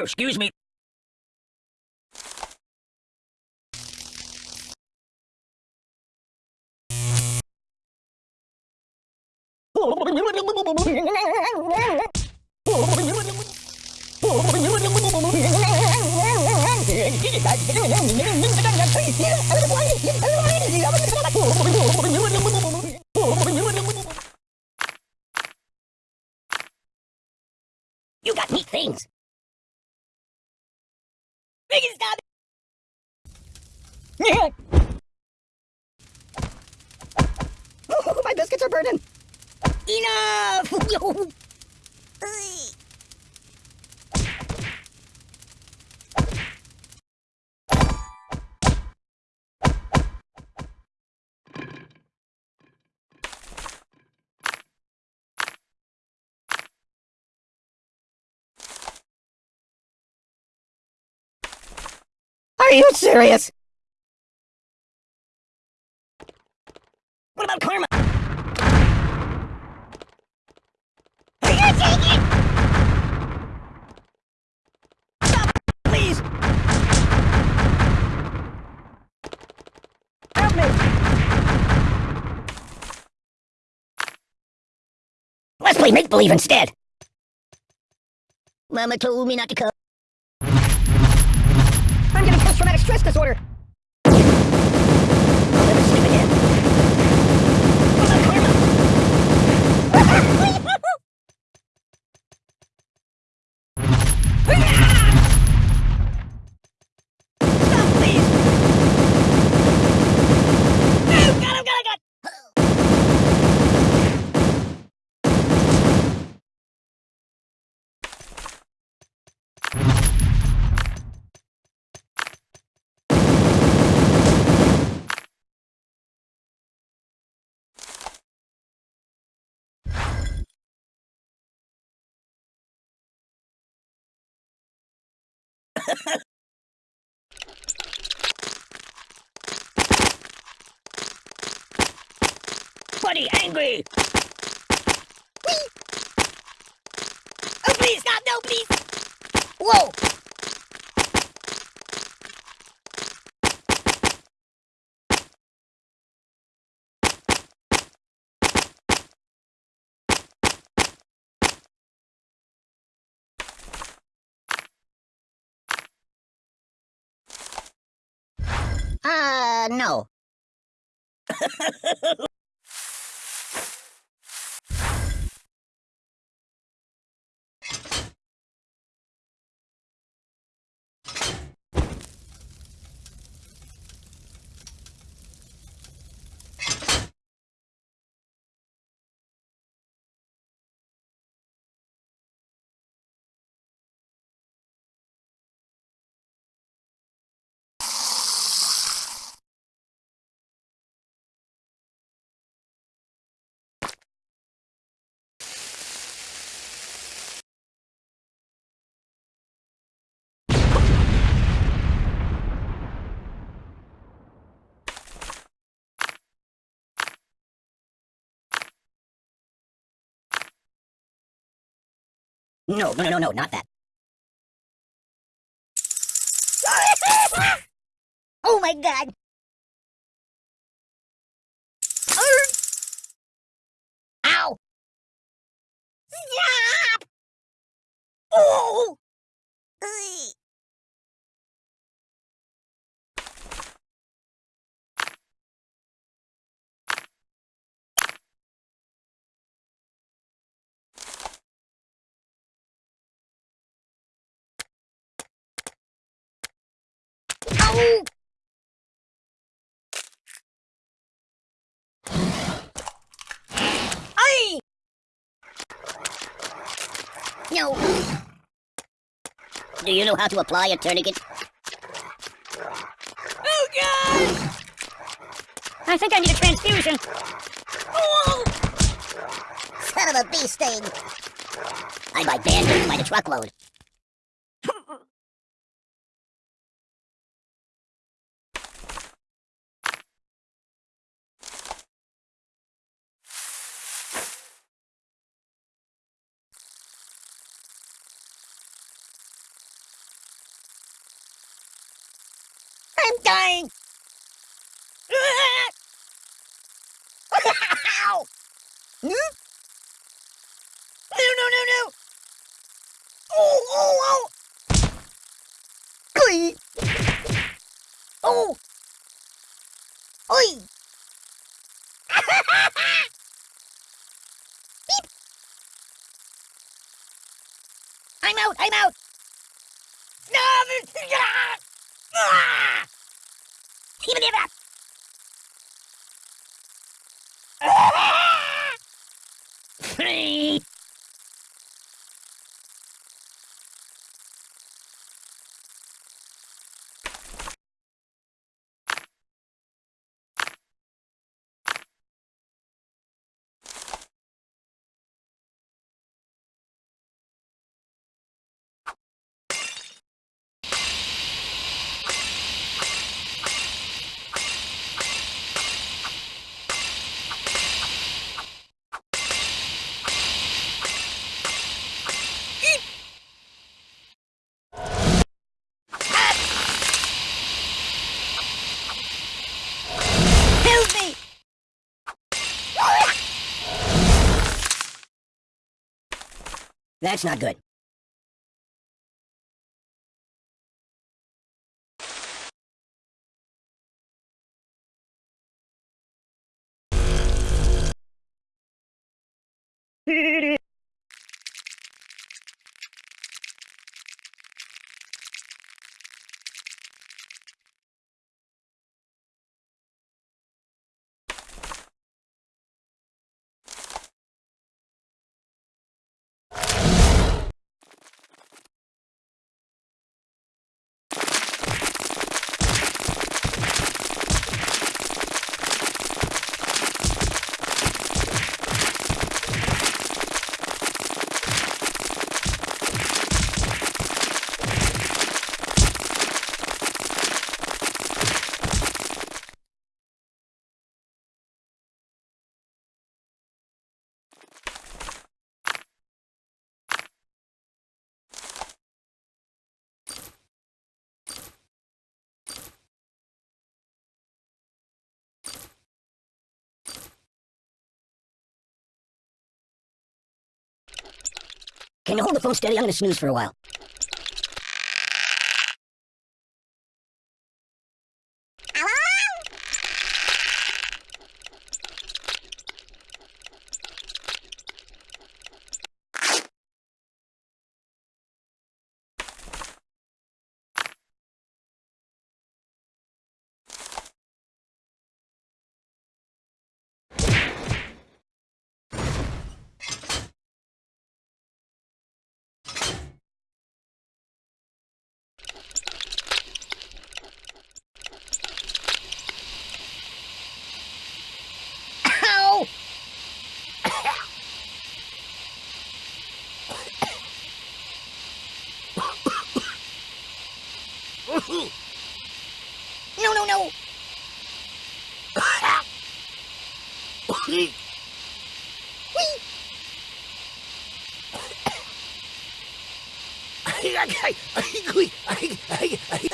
Oh, excuse me. Oh, my biscuits are burning. Enough! Are you serious? What about karma? are Stop, please! Help me! Let's play make-believe instead! Mama told me not to come. I'm getting post-traumatic stress disorder. Buddy, angry! Whee! Oh, please, stop! No, please! Whoa! Uh, no. No, no, no, no, no, not that. oh my god! Ow! Stop! Oh! Ay! No. Do you know how to apply a tourniquet? Oh god! I think I need a transfusion. Oh! Son of a bee sting! I buy band-aids by the truckload. I'm dying. Ow! Hmm? No, no, no, no! Oh, oh, Glee! oh! Oh! Oi! Beep! I'm out, I'm out! No! Ah! Even if Free! Help me! That's not good. Can you hold the phone steady? I'm gonna snooze for a while. クリーン。はい、はい、はい、はい、はい、はい、はい、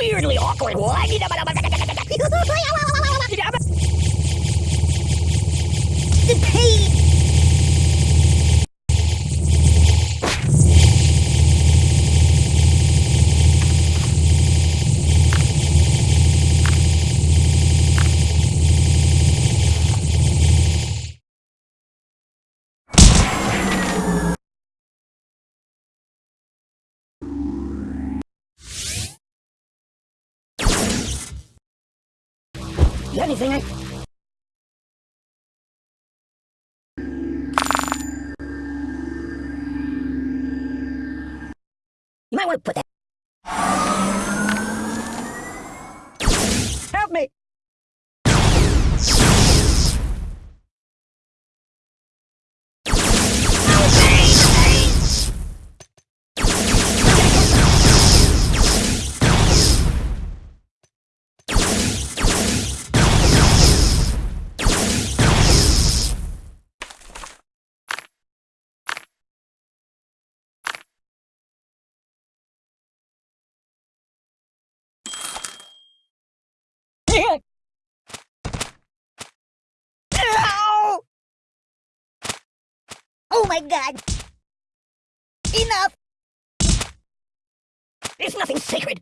Weirdly awkward. The pain! Anything? I... You might want to put that. My god! Enough! There's nothing sacred.